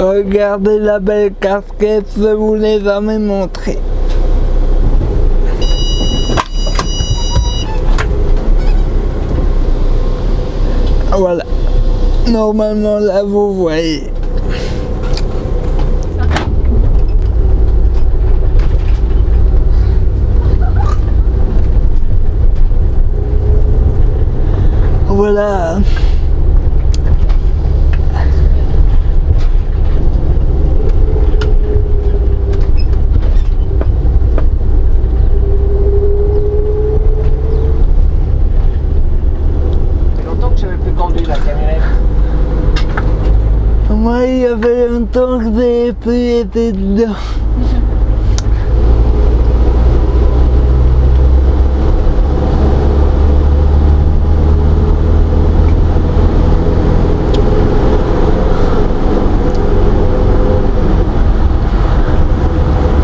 Regardez la belle casquette, je vous l'ai jamais montrée. Voilà. Normalement là vous voyez. Voilà. Ça fait longtemps que j'avais plus conduit la camionnette. Moi, il y avait longtemps que j'ai plus été dedans.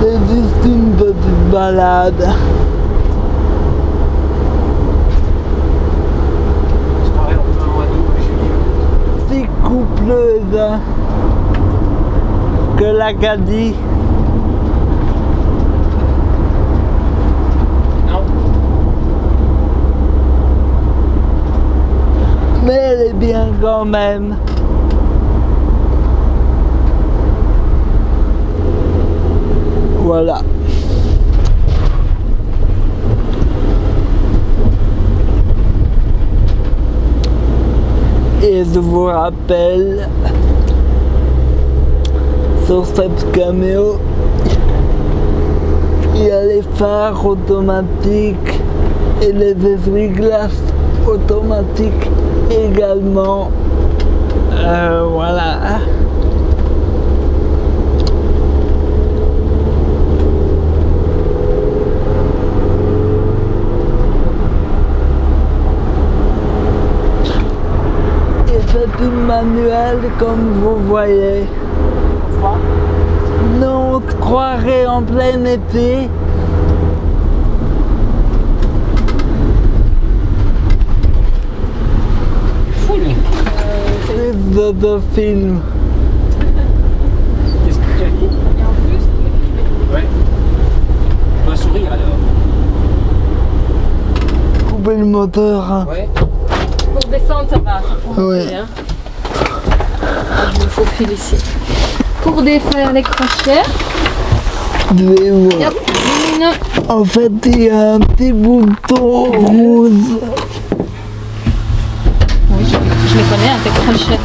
C'est juste une petite balade. On se croirait en plein mois d'août, juillet. si coupleuse que l'Acadie. Mais elle est bien quand même. Voilà. Et je vous rappelle, sur cette caméo, il y a les phares automatiques et les essuie-glaces automatiques également. Euh, voilà. Et c'est une manuelle comme vous voyez. Non, on se croirait en plein été. Fou lui C'est de, de film. Qu'est-ce que tu as dit Et en plus. Ouais. On doit sourire alors. Couper le moteur. hein. Ouais. Pour descendre, ça va. Ça Ouais. hein. Ah, Je me faufile ici. Pour défaire les crochets. En fait, il y a un petit bouton rouge. Oui, je, je les connais, hein, tes crochets.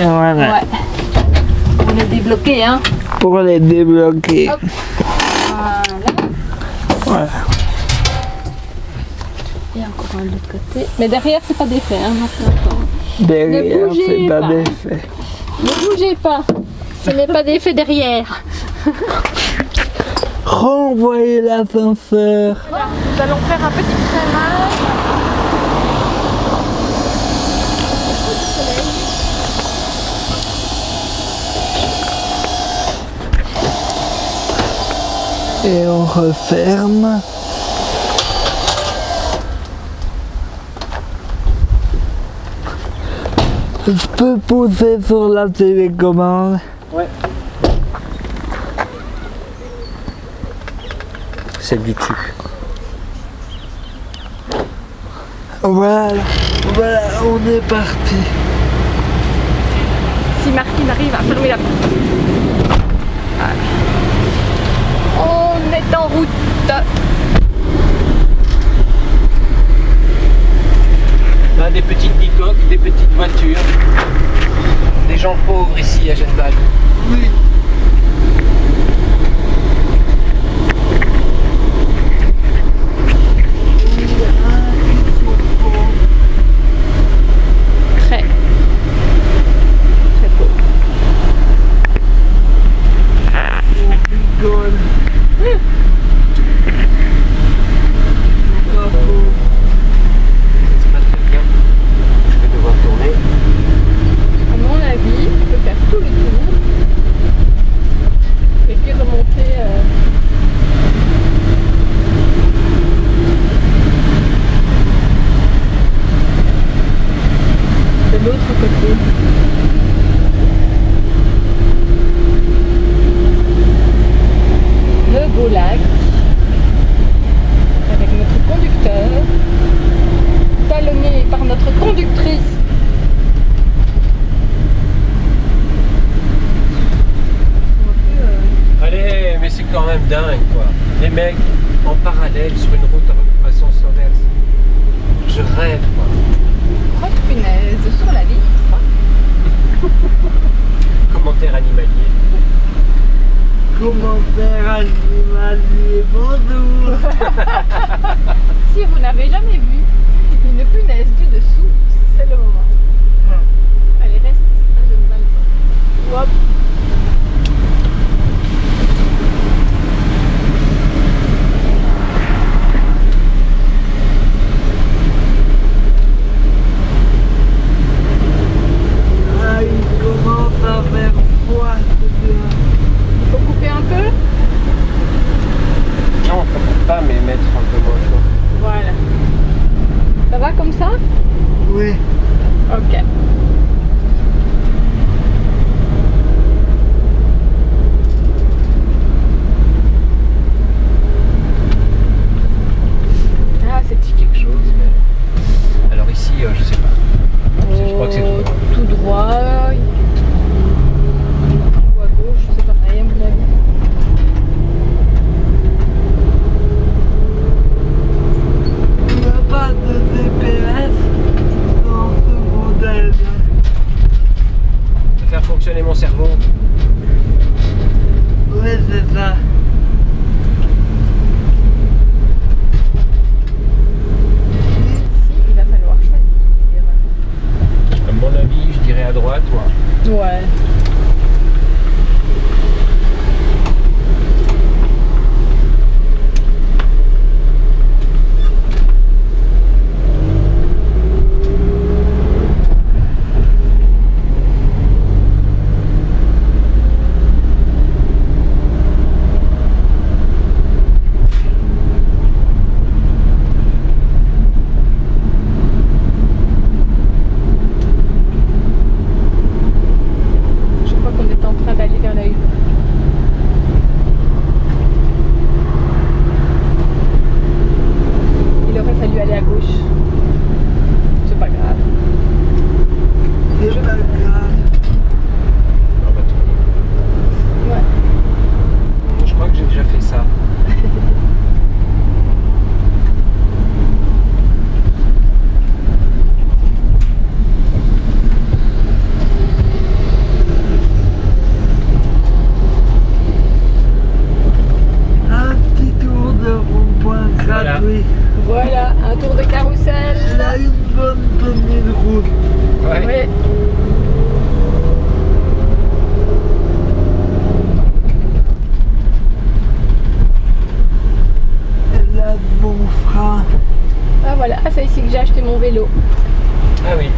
Et voilà. Ouais. On est débloqué, hein. Pour les débloquer. Hop. Voilà. Voilà. Et encore un de l'autre côté. Mais derrière, c'est pas défait, hein. Derrière, c'est pas pas. d'effet. Ne bougez pas. Ce n'est pas d'effet derrière. Renvoyez l'ascenseur. Nous allons faire un petit freinage. Et on referme. Je peux pousser sur la télécommande. Du dessus. Voilà, voilà, on est parti. Si Martine arrive à fermer la porte. Voilà. On est en route. Là, des petites bicoques, des petites voitures. Des gens pauvres ici à Genval. Oui. rêve, quoi. Oh, punaise, sur la vie. Commentaire animalier. Commentaire animalier, bonjour Si vous n'avez jamais vu une punaise du dessous, c'est le moment. Ah. Allez, reste à Genval. Hop à droite. toi. ouais. Voilà. Oui. Voilà, un tour de carrousel. On a une bonne poignée de route. Ouais. ouais. Là, bon frein. Ah voilà, ah, c'est ici que j'ai acheté mon vélo. Ah oui.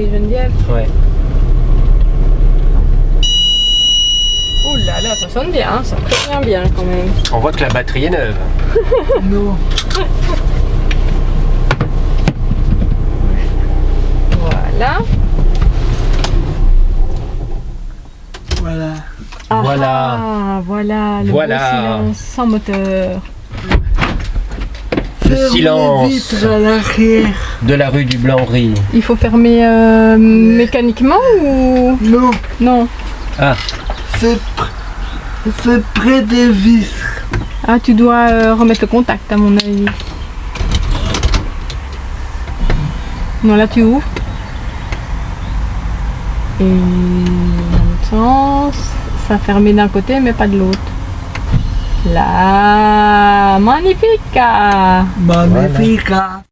Et Geneviève. Ouais. Oh là là, ça sonne bien, hein, ça prévient bien quand même. On voit que la batterie est neuve. Non. Voilà. Voilà. Ah, Voilà. ah, voilà. Le Voilà. silence sans moteur. Le silence. De la rue du Blanc-Riz. Il faut fermer euh, mécaniquement ou? Non, non Ah, c'est pr- c'est près des vitres. Ah, tu dois euh, remettre le contact à mon avis. Non, là tu ouvres. Et dans l'autre sens, ça fermé d'un côté mais pas de l'autre. Là, magnifique! ah. Magnifique. hein.